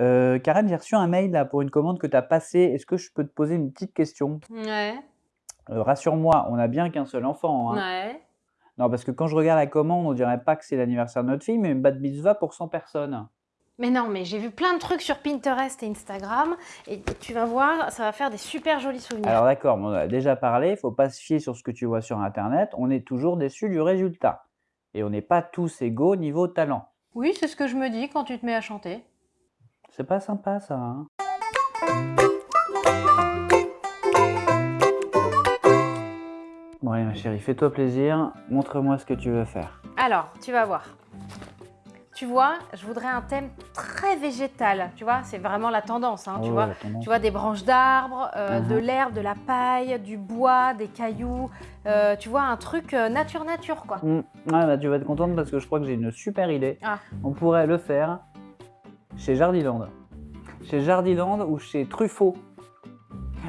Heu, Karen, j'ai reçu un mail là pour une commande que tu as passée. Est-ce que je peux te poser une petite question? Ouais. Heu, rassure-moi, on a bien qu'un seul enfant, hein? Ouais. Non, parce que quand je regarde la commande, on dirait pas que c'est l'anniversaire de notre fille, mais une bat mitzvah pour 100 personnes. Mais non, mais j'ai vu plein de trucs sur Pinterest et Instagram et tu vas voir, ça va faire des super jolis souvenirs. Alors d'accord, on en a déjà parlé, faut pas se fier sur ce que tu vois sur internet, on est toujours déçu du résultat et on n'est pas tous égaux niveau talent. Oui, c'est ce que je me dis quand tu te mets à chanter. C'est pas sympa ça, hein? Bon allez ma chérie, fais-toi plaisir, montre-moi ce que tu veux faire. Alors, tu vas voir. Tu vois, je voudrais un thème très végétal. Tu vois, c'est vraiment la tendance. hein, tu, Oh, vois, tendance. tu vois, des branches d'arbres, euh, de Mhm. l'herbe, de la paille, du bois, des cailloux. euh, tu vois, un truc euh, nature-nature, quoi. Ouais, bah, tu vas être contente parce que je crois que j'ai une super idée. Ah. On pourrait le faire chez Jardiland. Chez Jardiland ou chez Truffaut.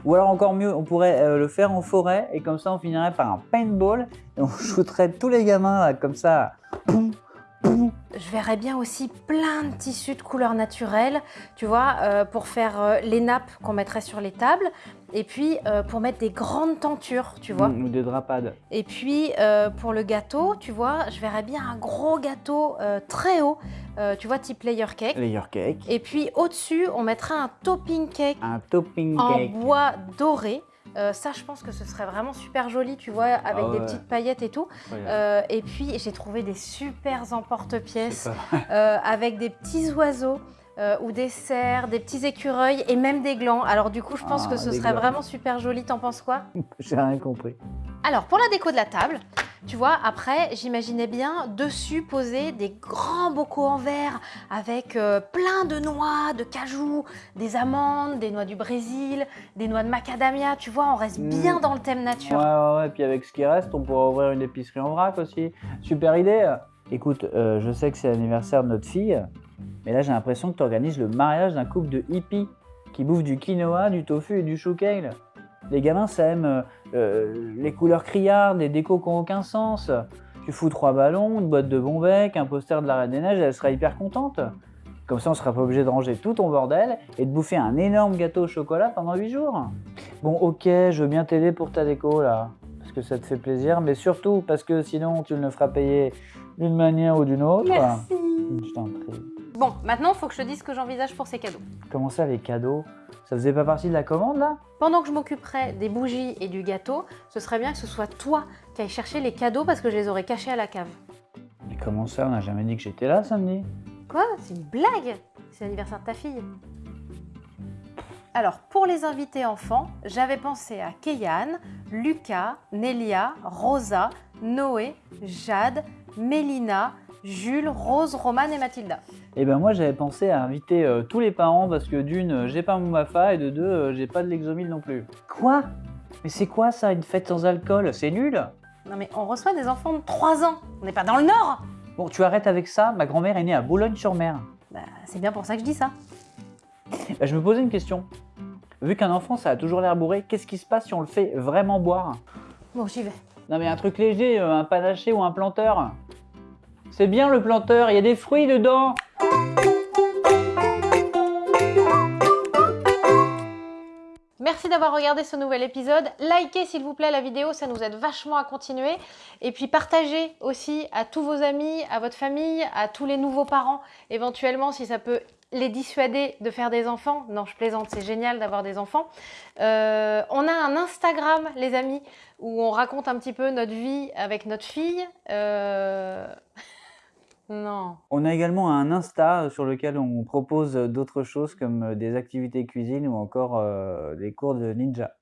Ou alors encore mieux, on pourrait euh, le faire en forêt et comme ça on finirait par un paintball et on shooterait tous les gamins comme ça. Je verrais bien aussi plein de tissus de couleurs naturelles, tu vois, euh, pour faire euh, les nappes qu'on mettrait sur les tables, et puis euh, pour mettre des grandes tentures, tu vois. Hmm, Ou des drapades. Et puis pour le gâteau, tu vois, je verrais bien un gros gâteau très haut, tu vois, type layer cake. Layer cake. Et puis au-dessus, on mettrait un topping cake Un topping en cake. bois doré. Euh, ça, je pense que ce serait vraiment super joli, tu vois, avec Ah des ouais. petites paillettes et tout. Euh, et puis, j'ai trouvé des super emporte-pièces euh, avec des petits oiseaux ou des cerfs, des petits écureuils et même des glands. Alors du coup, je pense Ah, que ce des serait glands. vraiment super joli. T'en penses quoi? J'ai rien compris. Alors, pour la déco de la table, tu vois, après, j'imaginais bien dessus poser des grands bocaux en verre avec euh, plein de noix, de cajou, des amandes, des noix du Brésil, des noix de macadamia. Tu vois, on reste bien Mm. dans le thème Ouais, nature. ouais, ouais, puis avec ce qui reste, on pourra ouvrir une épicerie en vrac aussi. Super idée. Écoute, euh, je sais que c'est l'anniversaire de notre fille, mais là j'ai l'impression que tu organises le mariage d'un couple de hippies qui bouffent du quinoa, du tofu et du chou kale. Les gamins, ça aime euh, euh, les couleurs criardes, les décos qui n'ont aucun sens. Tu fous trois ballons, une boîte de Bonbec, un poster de la Reine des Neiges, elle sera hyper contente. Comme ça, on sera pas obligé de ranger tout ton bordel et de bouffer un énorme gâteau au chocolat pendant 8 jours. Bon, ok, je veux bien t'aider pour ta déco là, parce que ça te fait plaisir, mais surtout parce que sinon tu le feras payer d'une manière ou d'une autre. Merci. Je t'en prie. Bon, maintenant, il faut que je te dise ce que j'envisage pour ces cadeaux. Comment ça, les cadeaux? Ça faisait pas partie de la commande là? Pendant que je m'occuperai des bougies et du gâteau, ce serait bien que ce soit toi qui ailles chercher les cadeaux parce que je les aurais cachés à la cave. Mais comment ça? On n'a jamais dit que j'étais là samedi Quoi? C'est une blague? C'est l'anniversaire de ta fille? Alors, pour les invités enfants, j'avais pensé à Kéyan, Lucas, Nelia, Rosa, Noé, Jade, Mélina, Jules, Rose, Romane et Mathilda. Eh ben moi j'avais pensé à inviter euh, tous les parents parce que d'une, euh, j'ai pas mon mafa et de deux, euh, j'ai pas de l'exomile non plus. Quoi? Mais c'est quoi ça, une fête sans alcool? C'est nul Non mais on reçoit des enfants de 3 ans, on n'est pas dans le Nord Bon, tu arrêtes avec ça, ma grand-mère est née à Boulogne-sur-Mer. Bah, c'est bien pour ça que je dis ça. Bah, je me posais une question. Vu qu'un enfant ça a toujours l'air bourré, qu'est-ce qui se passe si on le fait vraiment boire? Bon, j'y vais. Non mais un truc léger, un panaché ou un planteur. C'est bien le planteur, il y a des fruits dedans. Merci d'avoir regardé ce nouvel épisode. Likez s'il vous plaît la vidéo, ça nous aide vachement à continuer. Et puis partagez aussi à tous vos amis, à votre famille, à tous les nouveaux parents, éventuellement si ça peut les dissuader de faire des enfants. Non, je plaisante, c'est génial d'avoir des enfants. Euh, on a un Instagram, les amis, où on raconte un petit peu notre vie avec notre fille. Euh, Non. On a également un Insta sur lequel on propose d'autres choses comme euh, des activités cuisine ou encore euh, des cours de ninja.